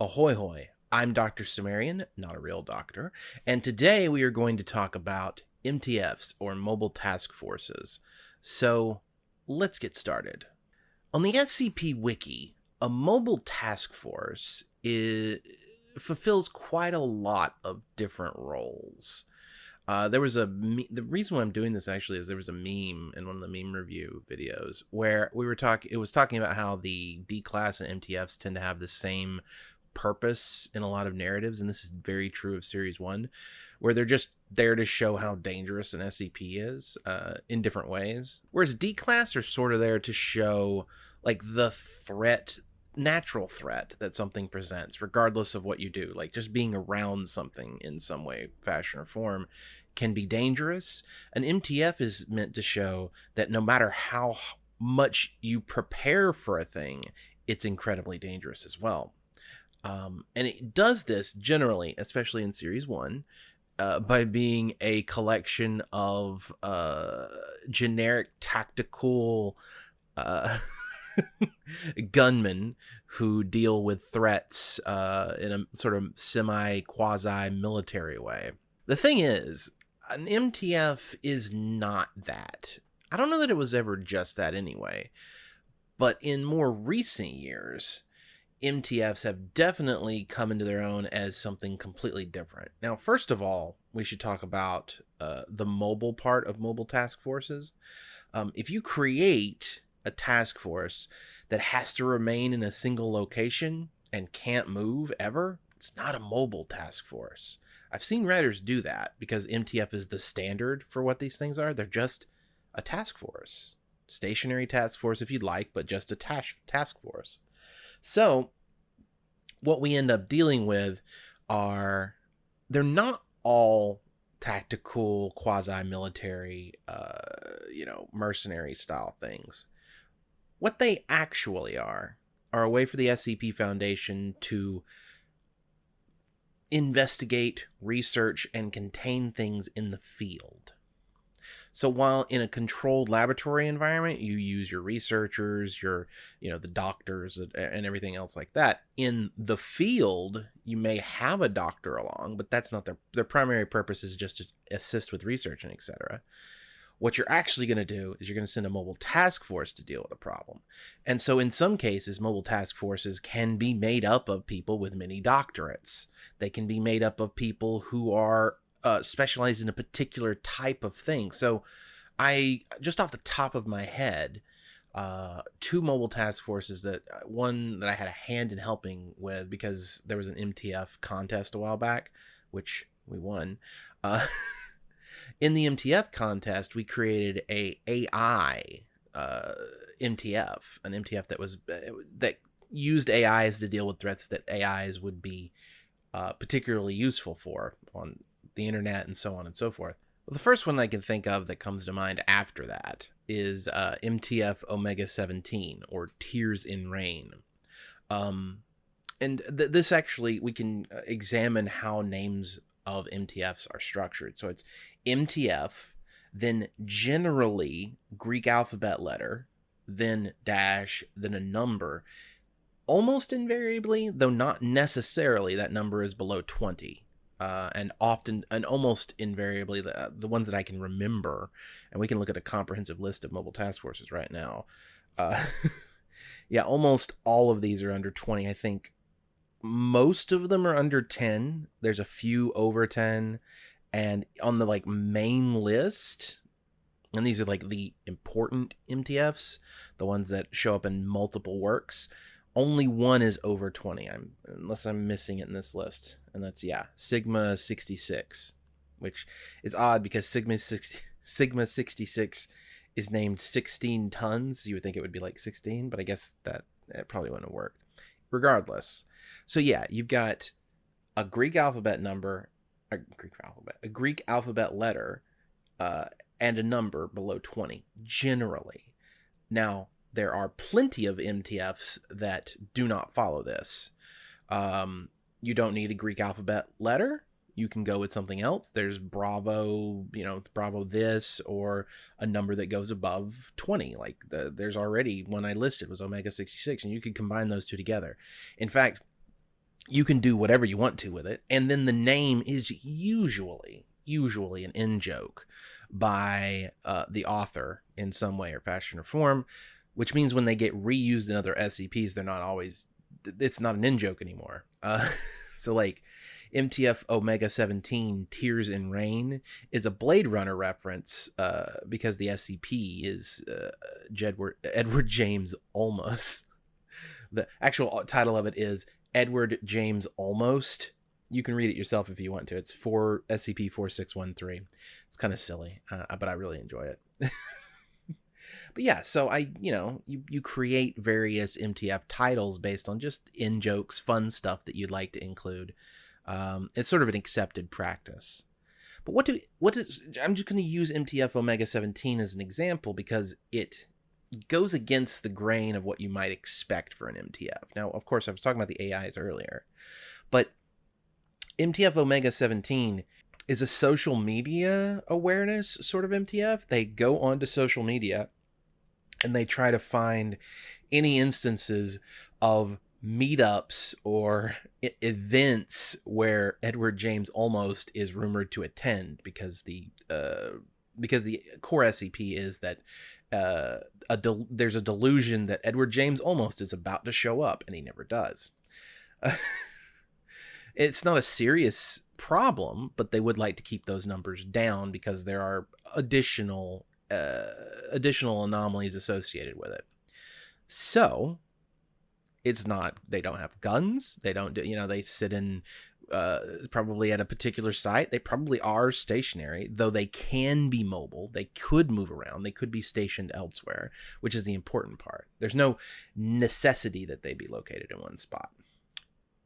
Ahoy hoy! I'm Dr. Cimmerian, not a real doctor, and today we are going to talk about MTFs or Mobile Task Forces. So let's get started. On the SCP Wiki, a mobile task force is, fulfills quite a lot of different roles. Uh, there was a the reason why I'm doing this actually is there was a meme in one of the meme review videos where we were talking. It was talking about how the D class and MTFs tend to have the same purpose in a lot of narratives, and this is very true of Series One, where they're just there to show how dangerous an SCP is uh, in different ways. Whereas D class are sort of there to show like the threat natural threat that something presents, regardless of what you do. Like just being around something in some way, fashion, or form can be dangerous. An MTF is meant to show that no matter how much you prepare for a thing, it's incredibly dangerous as well. Um, and it does this generally, especially in Series 1, uh, by being a collection of uh, generic tactical. Uh, gunmen who deal with threats uh, in a sort of semi quasi military way. The thing is, an MTF is not that. I don't know that it was ever just that anyway. But in more recent years, MTFs have definitely come into their own as something completely different. Now, first of all, we should talk about uh, the mobile part of mobile task forces. Um, if you create a task force that has to remain in a single location and can't move ever, it's not a mobile task force. I've seen writers do that because MTF is the standard for what these things are. They're just a task force. Stationary task force if you'd like, but just a task task force. So what we end up dealing with are they're not all tactical quasi military uh you know mercenary style things what they actually are are a way for the SCP Foundation to investigate, research, and contain things in the field. So while in a controlled laboratory environment, you use your researchers, your, you know, the doctors and everything else like that. In the field, you may have a doctor along, but that's not their their primary purpose is just to assist with research and etc. What you're actually going to do is you're going to send a mobile task force to deal with a problem. And so, in some cases, mobile task forces can be made up of people with many doctorates. They can be made up of people who are uh, specialized in a particular type of thing. So, I just off the top of my head, uh, two mobile task forces that uh, one that I had a hand in helping with because there was an MTF contest a while back, which we won. Uh, in the MTF contest, we created a AI uh, MTF, an MTF that was uh, that used AIs to deal with threats that AIs would be uh, particularly useful for on the internet and so on and so forth. Well, the first one I can think of that comes to mind after that is uh, MTF Omega 17 or Tears in Rain. Um, and th- this actually, we can uh, examine how names of MTFs are structured. So it's MTF, then generally Greek alphabet letter, then dash, then a number. Almost invariably, though not necessarily, that number is below 20. Uh, and often and almost invariably the, the ones that I can remember, and we can look at a comprehensive list of mobile task forces right now. Uh, yeah, almost all of these are under 20. I think most of them are under 10. There's a few over 10 and on the like main list and these are like the important MTFs, the ones that show up in multiple works. Only one is over 20. I'm unless I'm missing it in this list. And that's yeah, Sigma 66, which is odd because Sigma 60, Sigma 66 is named 16 tons. You would think it would be like 16, but I guess that it probably wouldn't have worked regardless. So yeah, you've got a Greek alphabet number, a Greek alphabet, a Greek alphabet letter, uh, and a number below 20 generally. Now, there are plenty of MTFs that do not follow this. Um, you don't need a Greek alphabet letter you can go with something else. There's Bravo, you know, Bravo this or a number that goes above 20. Like the, there's already one I listed was Omega 66, and you could combine those two together. In fact, you can do whatever you want to with it. And then the name is usually, usually an in joke by uh, the author in some way or fashion or form, which means when they get reused in other SCPs, they're not always, it's not an in joke anymore. Uh, so, like, MTF Omega 17 Tears in Rain is a Blade Runner reference uh, because the SCP is uh, Edward James Almost. The actual title of it is Edward James Almost. You can read it yourself if you want to. It's for SCP 4613. It's kind of silly, uh, but I really enjoy it. but yeah, so I, you know, you, you create various MTF titles based on just in jokes, fun stuff that you'd like to include. Um, it's sort of an accepted practice. But what do what is I'm just going to use MTF Omega 17 as an example because it goes against the grain of what you might expect for an MTF. Now, of course, I was talking about the AIs earlier, but MTF Omega 17 is a social media awareness sort of MTF. They go onto social media and they try to find any instances of meetups or events where Edward James almost is rumored to attend because the uh, because the core SCP is that uh, a del- there's a delusion that Edward James almost is about to show up and he never does. it's not a serious problem, but they would like to keep those numbers down because there are additional uh, additional anomalies associated with it. So it's not they don't have guns they don't do you know they sit in uh, probably at a particular site. They probably are stationary though they can be mobile. They could move around. They could be stationed elsewhere which is the important part. There's no necessity that they be located in one spot.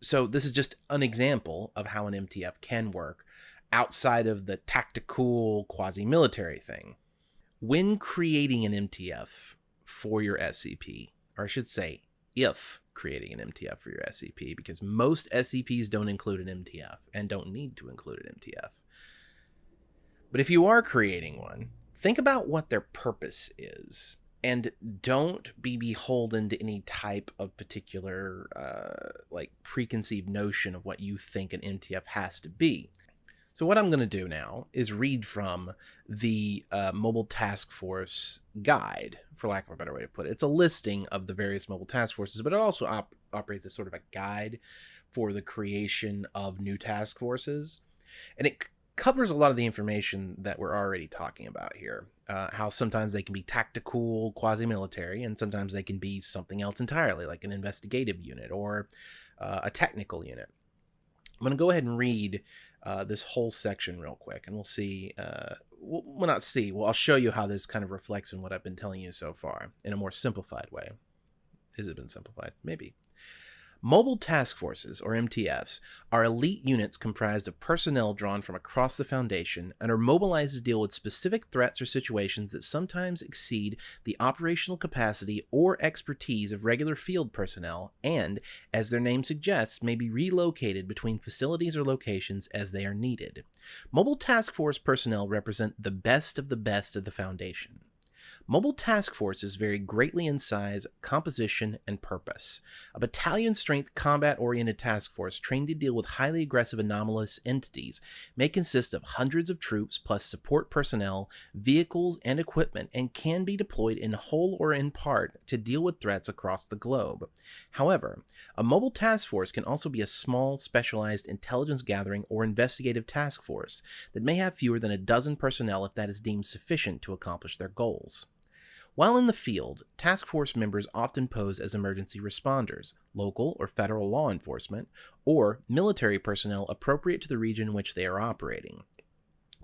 So this is just an example of how an mtf can work outside of the tactical quasi-military thing when creating an mtf for your scp or i should say if creating an MTF for your SCP because most SCPs don't include an MTF and don't need to include an MTF. But if you are creating one, think about what their purpose is and don't be beholden to any type of particular uh, like preconceived notion of what you think an MTF has to be. So what I'm going to do now is read from the uh, Mobile Task Force guide, for lack of a better way to put it. It's a listing of the various mobile task forces, but it also op- operates as sort of a guide for the creation of new task forces. And it covers a lot of the information that we're already talking about here. Uh, how sometimes they can be tactical, quasi military, and sometimes they can be something else entirely, like an investigative unit or uh, a technical unit. I'm going to go ahead and read uh, this whole section real quick, and we'll see. Uh, we'll, we'll not see. Well, I'll show you how this kind of reflects in what I've been telling you so far in a more simplified way. Has it been simplified? Maybe. Mobile Task Forces, or MTFs, are elite units comprised of personnel drawn from across the Foundation and are mobilized to deal with specific threats or situations that sometimes exceed the operational capacity or expertise of regular field personnel and, as their name suggests, may be relocated between facilities or locations as they are needed. Mobile Task Force personnel represent the best of the best of the Foundation. Mobile task forces vary greatly in size, composition, and purpose. A battalion strength combat oriented task force trained to deal with highly aggressive anomalous entities may consist of hundreds of troops plus support personnel, vehicles, and equipment, and can be deployed in whole or in part to deal with threats across the globe. However, a mobile task force can also be a small, specialized intelligence gathering or investigative task force that may have fewer than a dozen personnel if that is deemed sufficient to accomplish their goals. While in the field, task force members often pose as emergency responders, local or federal law enforcement, or military personnel appropriate to the region in which they are operating.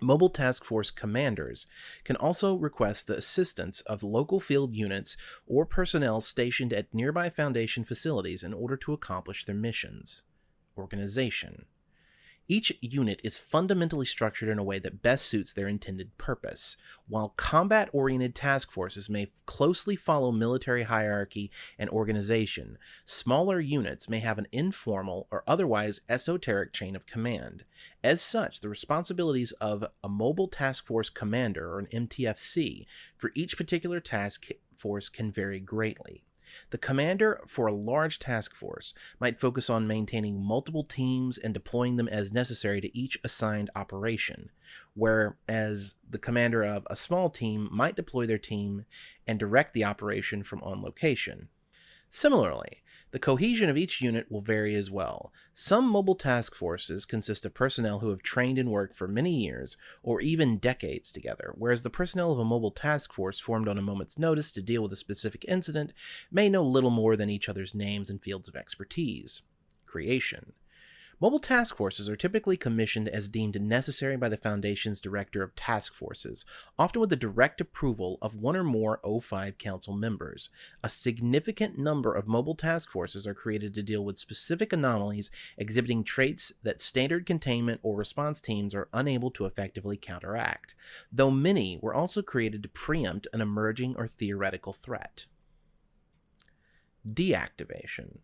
Mobile Task Force commanders can also request the assistance of local field units or personnel stationed at nearby Foundation facilities in order to accomplish their missions. Organization each unit is fundamentally structured in a way that best suits their intended purpose. While combat oriented task forces may closely follow military hierarchy and organization, smaller units may have an informal or otherwise esoteric chain of command. As such, the responsibilities of a mobile task force commander or an MTFC for each particular task force can vary greatly. The commander for a large task force might focus on maintaining multiple teams and deploying them as necessary to each assigned operation, whereas the commander of a small team might deploy their team and direct the operation from on location. Similarly, the cohesion of each unit will vary as well. Some mobile task forces consist of personnel who have trained and worked for many years or even decades together, whereas the personnel of a mobile task force formed on a moment's notice to deal with a specific incident may know little more than each other's names and fields of expertise. Creation. Mobile task forces are typically commissioned as deemed necessary by the Foundation's Director of Task Forces, often with the direct approval of one or more O5 Council members. A significant number of mobile task forces are created to deal with specific anomalies exhibiting traits that standard containment or response teams are unable to effectively counteract, though many were also created to preempt an emerging or theoretical threat. Deactivation.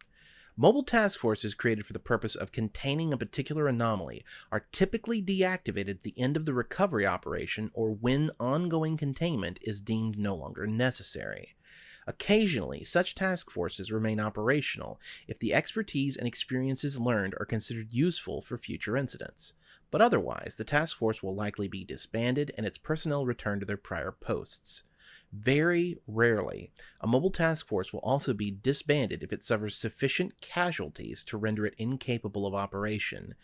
Mobile task forces created for the purpose of containing a particular anomaly are typically deactivated at the end of the recovery operation or when ongoing containment is deemed no longer necessary. Occasionally, such task forces remain operational if the expertise and experiences learned are considered useful for future incidents, but otherwise, the task force will likely be disbanded and its personnel returned to their prior posts. Very rarely, a mobile task force will also be disbanded if it suffers sufficient casualties to render it incapable of operation.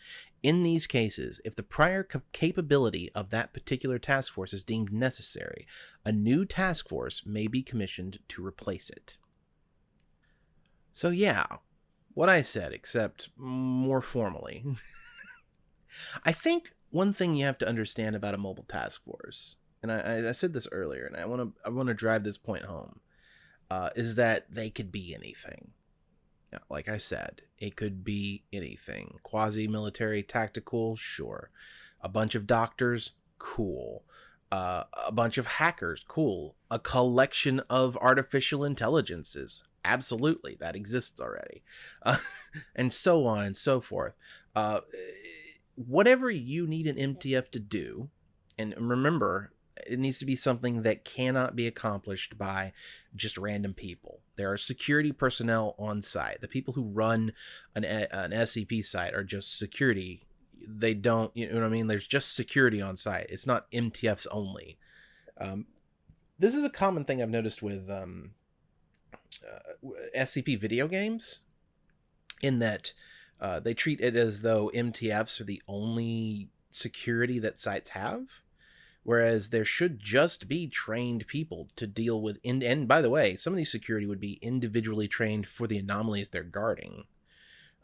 In these cases, if the prior capability of that particular task force is deemed necessary, a new task force may be commissioned to replace it. So, yeah, what I said, except more formally. I think one thing you have to understand about a mobile task force and I, I said this earlier, and I want to I want to drive this point home, uh, is that they could be anything. Like I said, it could be anything. Quasi military, tactical, sure. A bunch of doctors, cool. Uh, a bunch of hackers, cool. A collection of artificial intelligences, absolutely, that exists already, uh, and so on and so forth. Uh, whatever you need an MTF to do, and remember, it needs to be something that cannot be accomplished by just random people. There are security personnel on site. The people who run an, an SCP site are just security. They don't, you know what I mean? There's just security on site. It's not MTFs only. Um, this is a common thing I've noticed with um, uh, SCP video games, in that uh, they treat it as though MTFs are the only security that sites have whereas there should just be trained people to deal with in, and by the way some of these security would be individually trained for the anomalies they're guarding.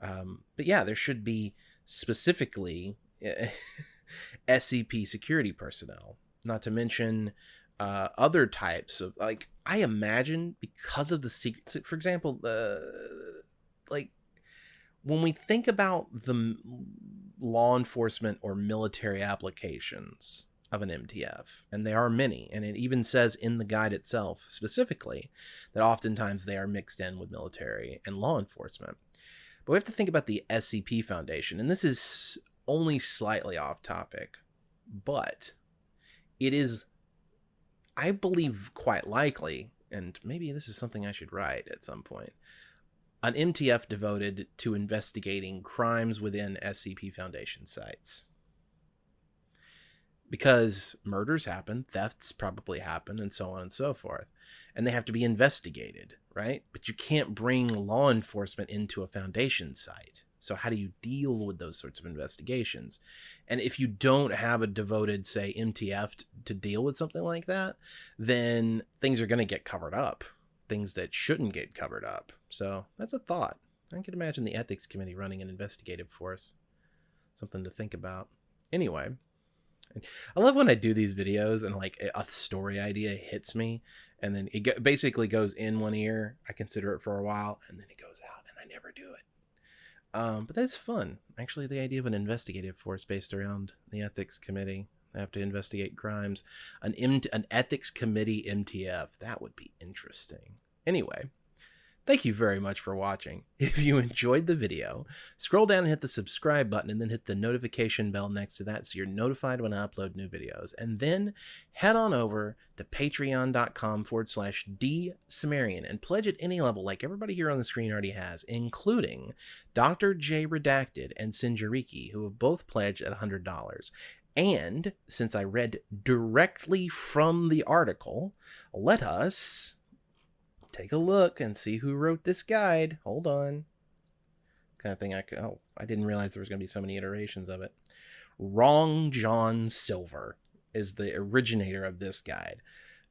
Um, but yeah there should be specifically scp security personnel not to mention uh, other types of like i imagine because of the secret for example the like when we think about the law enforcement or military applications of an MTF, and there are many, and it even says in the guide itself specifically that oftentimes they are mixed in with military and law enforcement. But we have to think about the SCP Foundation, and this is only slightly off topic, but it is, I believe, quite likely, and maybe this is something I should write at some point, an MTF devoted to investigating crimes within SCP Foundation sites because murders happen, thefts probably happen, and so on and so forth. And they have to be investigated, right? But you can't bring law enforcement into a foundation site. So, how do you deal with those sorts of investigations? And if you don't have a devoted, say, MTF to deal with something like that, then things are going to get covered up, things that shouldn't get covered up. So, that's a thought. I can imagine the ethics committee running an investigative force. Something to think about. Anyway, I love when I do these videos and like a story idea hits me, and then it basically goes in one ear. I consider it for a while, and then it goes out, and I never do it. Um, but that's fun. Actually, the idea of an investigative force based around the ethics committee. They have to investigate crimes. An M- an ethics committee MTF that would be interesting. Anyway, Thank you very much for watching. If you enjoyed the video, scroll down and hit the subscribe button and then hit the notification bell next to that so you're notified when I upload new videos. And then head on over to patreon.com forward slash D Cimmerian and pledge at any level like everybody here on the screen already has, including Dr. J Redacted and Sinjariki, who have both pledged at $100. And since I read directly from the article, let us take a look and see who wrote this guide. Hold on. Kind of thing I could, oh, I didn't realize there was going to be so many iterations of it. Wrong John Silver is the originator of this guide.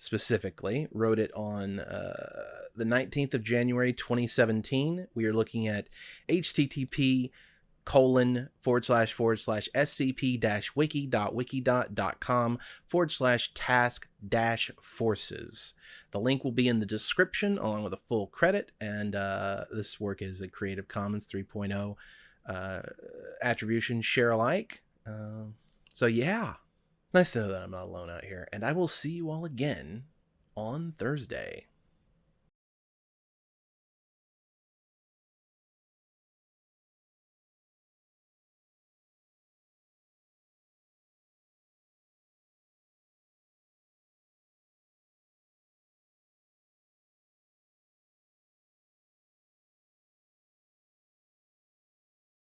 Specifically, wrote it on uh, the 19th of January 2017. We are looking at http colon forward slash forward slash scp dash wiki dot wiki dot dot com forward slash task dash forces. The link will be in the description along with a full credit. And uh, this work is a Creative Commons 3.0 uh, attribution share alike. Uh, so yeah, nice to know that I'm not alone out here. And I will see you all again on Thursday.